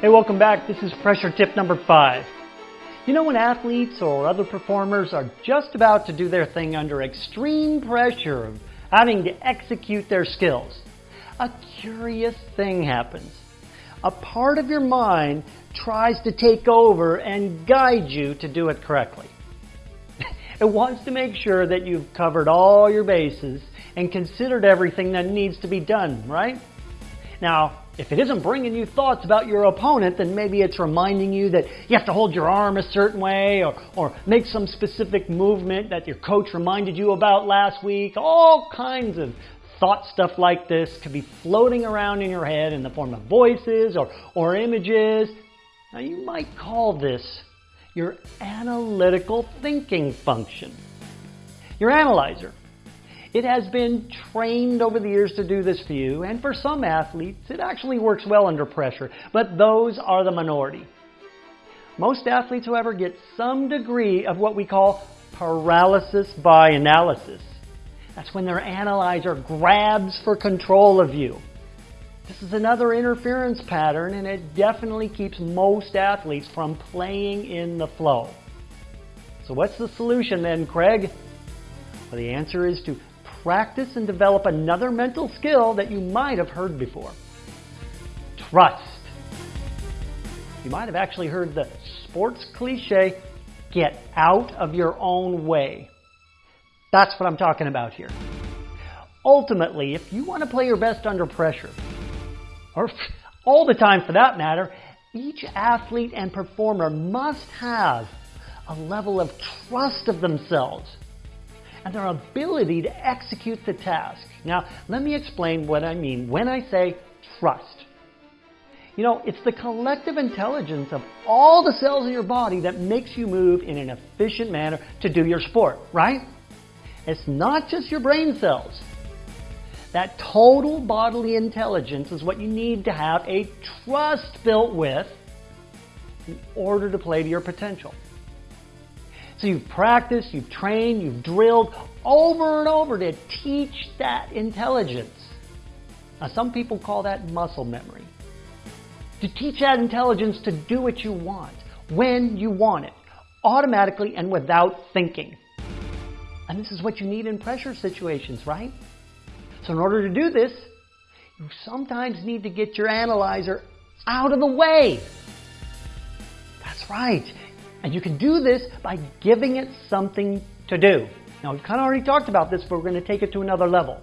Hey, welcome back. This is pressure tip number five. You know when athletes or other performers are just about to do their thing under extreme pressure of having to execute their skills, a curious thing happens. A part of your mind tries to take over and guide you to do it correctly. it wants to make sure that you've covered all your bases and considered everything that needs to be done, right? Now, if it isn't bringing you thoughts about your opponent, then maybe it's reminding you that you have to hold your arm a certain way or, or make some specific movement that your coach reminded you about last week. All kinds of thought stuff like this could be floating around in your head in the form of voices or, or images. Now, you might call this your analytical thinking function. Your analyzer it has been trained over the years to do this for you, and for some athletes, it actually works well under pressure, but those are the minority. Most athletes, however, get some degree of what we call paralysis by analysis. That's when their analyzer grabs for control of you. This is another interference pattern, and it definitely keeps most athletes from playing in the flow. So, what's the solution then, Craig? Well, the answer is to practice and develop another mental skill that you might have heard before. Trust. You might have actually heard the sports cliche, get out of your own way. That's what I'm talking about here. Ultimately, if you want to play your best under pressure, or all the time for that matter, each athlete and performer must have a level of trust of themselves and their ability to execute the task. Now, let me explain what I mean when I say trust. You know, it's the collective intelligence of all the cells in your body that makes you move in an efficient manner to do your sport, right? It's not just your brain cells. That total bodily intelligence is what you need to have a trust built with in order to play to your potential. So you've practiced, you've trained, you've drilled over and over to teach that intelligence. Now, some people call that muscle memory. To teach that intelligence to do what you want, when you want it, automatically and without thinking. And this is what you need in pressure situations, right? So, in order to do this, you sometimes need to get your analyzer out of the way. That's right. And you can do this by giving it something to do. Now, we've kind of already talked about this, but we're going to take it to another level.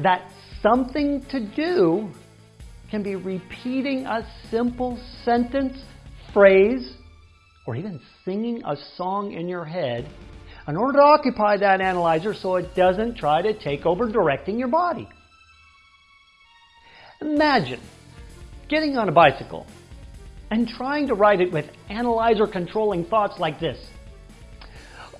That something to do can be repeating a simple sentence, phrase, or even singing a song in your head in order to occupy that analyzer so it doesn't try to take over directing your body. Imagine getting on a bicycle and trying to ride it with analyzer controlling thoughts like this.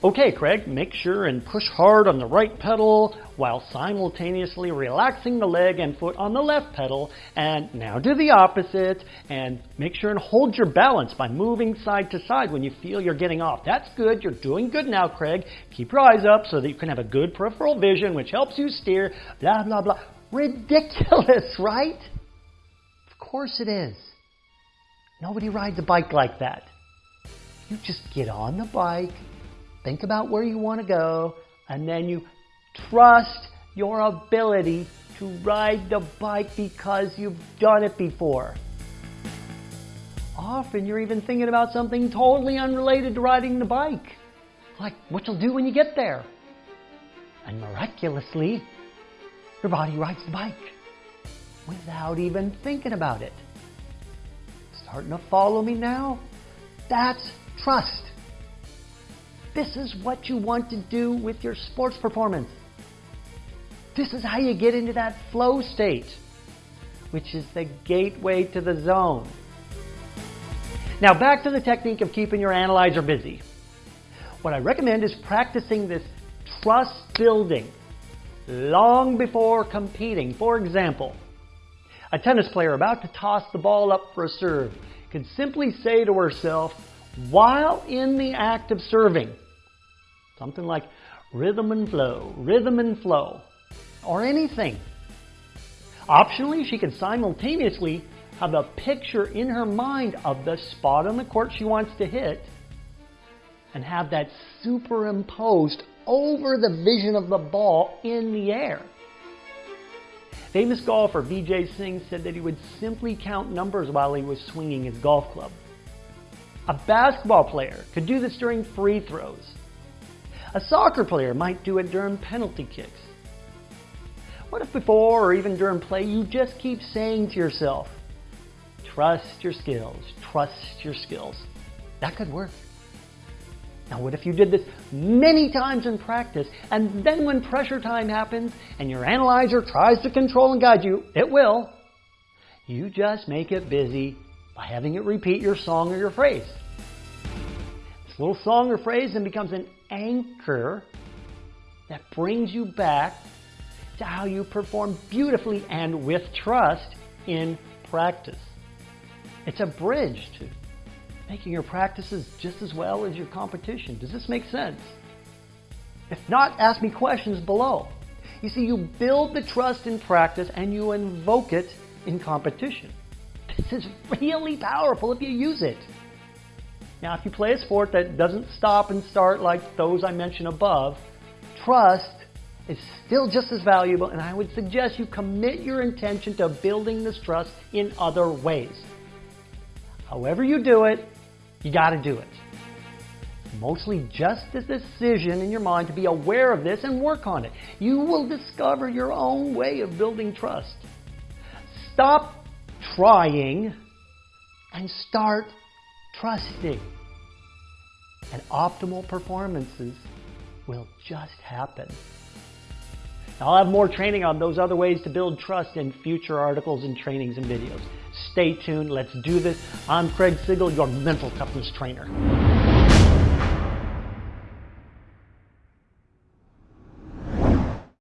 Okay, Craig, make sure and push hard on the right pedal while simultaneously relaxing the leg and foot on the left pedal. And now do the opposite and make sure and hold your balance by moving side to side when you feel you're getting off. That's good. You're doing good now, Craig. Keep your eyes up so that you can have a good peripheral vision, which helps you steer. Blah, blah, blah. Ridiculous, right? Of course it is. Nobody rides a bike like that. You just get on the bike, think about where you want to go, and then you trust your ability to ride the bike because you've done it before. Often you're even thinking about something totally unrelated to riding the bike, like what you'll do when you get there. And miraculously, your body rides the bike without even thinking about it. Starting to follow me now? That's trust. This is what you want to do with your sports performance. This is how you get into that flow state, which is the gateway to the zone. Now, back to the technique of keeping your analyzer busy. What I recommend is practicing this trust building long before competing. For example, a tennis player about to toss the ball up for a serve can simply say to herself, while in the act of serving, something like rhythm and flow, rhythm and flow, or anything. Optionally, she can simultaneously have a picture in her mind of the spot on the court she wants to hit and have that superimposed over the vision of the ball in the air. Famous golfer Vijay Singh said that he would simply count numbers while he was swinging his golf club. A basketball player could do this during free throws. A soccer player might do it during penalty kicks. What if before or even during play you just keep saying to yourself, trust your skills, trust your skills. That could work. Now what if you did this many times in practice and then when pressure time happens and your analyzer tries to control and guide you, it will. You just make it busy by having it repeat your song or your phrase. This little song or phrase then becomes an anchor that brings you back to how you perform beautifully and with trust in practice. It's a bridge to making your practices just as well as your competition. Does this make sense? If not, ask me questions below. You see, you build the trust in practice and you invoke it in competition. This is really powerful if you use it. Now, if you play a sport that doesn't stop and start like those I mentioned above, trust is still just as valuable, and I would suggest you commit your intention to building this trust in other ways. However you do it, you got to do it. Mostly just a decision in your mind to be aware of this and work on it. You will discover your own way of building trust. Stop trying and start trusting. And optimal performances will just happen. I'll have more training on those other ways to build trust in future articles and trainings and videos. Stay tuned. Let's do this. I'm Craig Sigl, your mental toughness trainer.